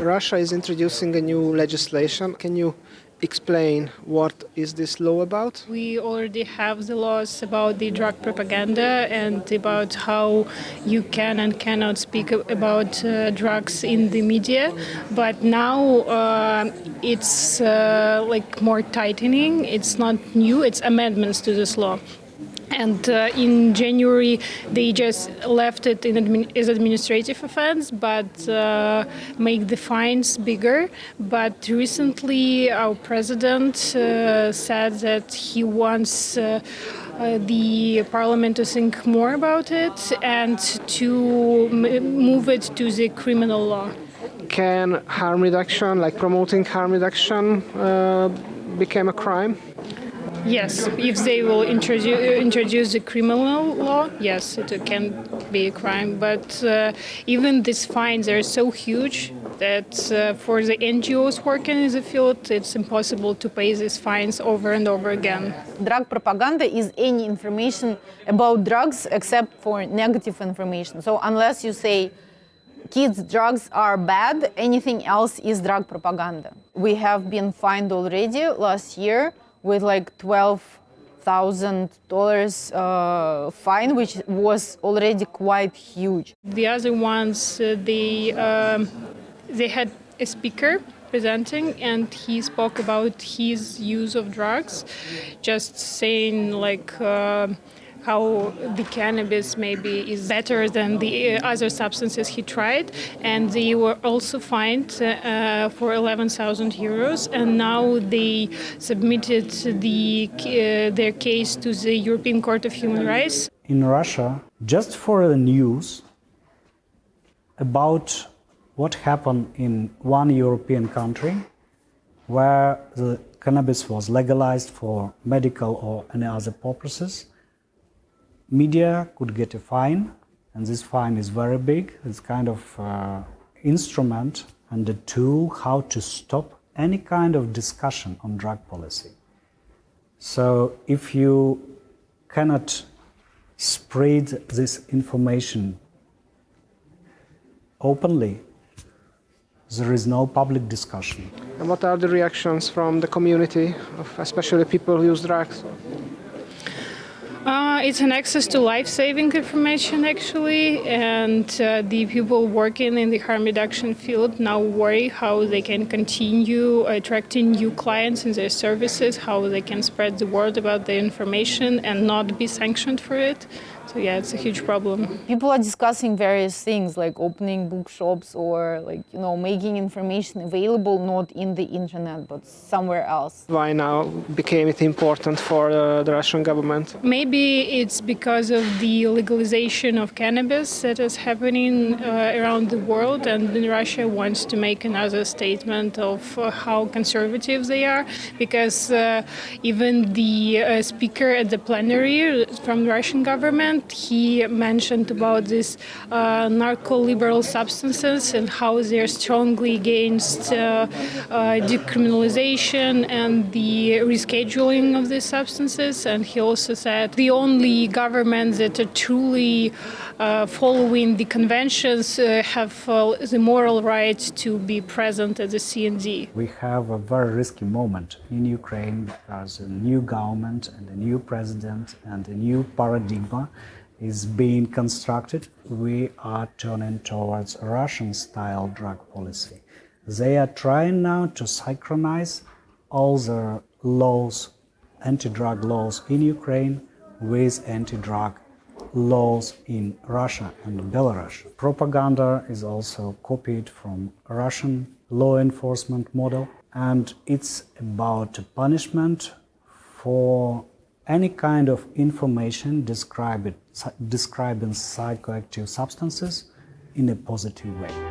Russia is introducing a new legislation. Can you explain what is this law about? We already have the laws about the drug propaganda and about how you can and cannot speak about uh, drugs in the media. But now uh, it's uh, like more tightening. It's not new. It's amendments to this law. And uh, in January, they just left it admi as administrative offense, but uh, make the fines bigger. But recently, our president uh, said that he wants. Uh, uh, the parliament to think more about it and to move it to the criminal law. Can harm reduction, like promoting harm reduction, uh, become a crime? Yes, if they will introduce introduce the criminal law, yes, it can be a crime. But uh, even these fines are so huge that uh, for the NGOs working in the field, it's impossible to pay these fines over and over again. Drug propaganda is any information about drugs except for negative information. So unless you say kids drugs are bad, anything else is drug propaganda. We have been fined already last year with like twelve thousand uh, dollars fine, which was already quite huge. The other ones, uh, they um, they had a speaker presenting and he spoke about his use of drugs, just saying like. Uh, how the cannabis maybe is better than the uh, other substances he tried, and they were also fined uh, for 11,000 euros. And now they submitted the, uh, their case to the European Court of Human Rights. In Russia, just for the news about what happened in one European country where the cannabis was legalized for medical or any other purposes media could get a fine, and this fine is very big. It's kind of uh, instrument and a tool how to stop any kind of discussion on drug policy. So if you cannot spread this information openly, there is no public discussion. And what are the reactions from the community, especially people who use drugs? Uh, it's an access to life-saving information, actually, and uh, the people working in the harm reduction field now worry how they can continue attracting new clients in their services, how they can spread the word about the information and not be sanctioned for it. So yeah, it's a huge problem. People are discussing various things like opening bookshops or like, you know, making information available not in the internet but somewhere else. Why now became it important for uh, the Russian government? Maybe it's because of the legalization of cannabis that is happening uh, around the world and Russia wants to make another statement of uh, how conservative they are because uh, even the uh, speaker at the plenary from the Russian government he mentioned about these uh, narco-liberal substances and how they're strongly against uh, uh, decriminalization and the rescheduling of these substances. And he also said the only governments that are truly uh, following the conventions uh, have the moral right to be present at the CND. We have a very risky moment in Ukraine because a new government and a new president and a new paradigm is being constructed. We are turning towards Russian-style drug policy. They are trying now to synchronize all the laws, anti-drug laws in Ukraine with anti-drug laws in Russia and Belarus. Propaganda is also copied from Russian law enforcement model and it's about punishment for any kind of information describing psychoactive substances in a positive way.